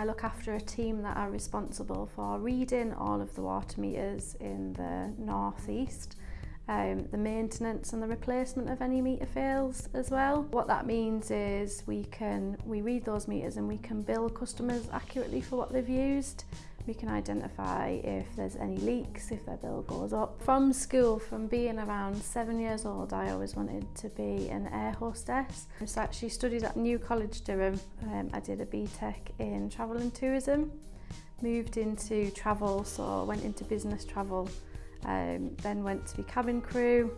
I look after a team that are responsible for reading all of the water meters in the northeast, um, the maintenance and the replacement of any meter fails as well. What that means is we can we read those meters and we can bill customers accurately for what they've used. We can identify if there's any leaks, if their bill goes up. From school, from being around seven years old, I always wanted to be an air hostess. So I actually studied at New College Durham. Um, I did a BTEC in travel and tourism, moved into travel, so went into business travel, um, then went to be cabin crew,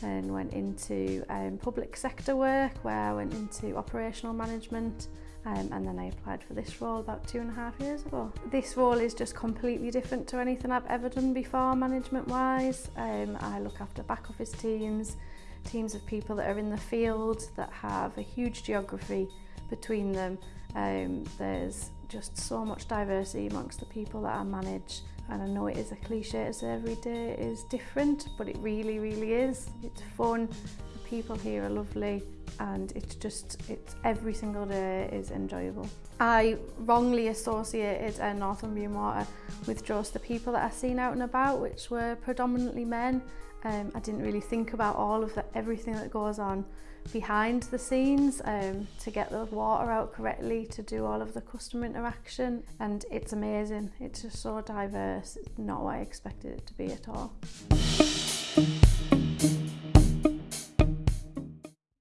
then went into um, public sector work where I went into operational management um, and then I applied for this role about two and a half years ago. This role is just completely different to anything I've ever done before management wise. Um, I look after back office teams, teams of people that are in the field that have a huge geography between them. Um, there's just so much diversity amongst the people that I manage. And I know it is a cliche as every day is different, but it really, really is. It's fun, the people here are lovely, and it's just it's every single day is enjoyable. I wrongly associated a Northern Northumbrian Water with just the people that I've seen out and about which were predominantly men. Um, I didn't really think about all of the, everything that goes on behind the scenes um, to get the water out correctly, to do all of the customer interaction and it's amazing. It's just so diverse, it's not what I expected it to be at all.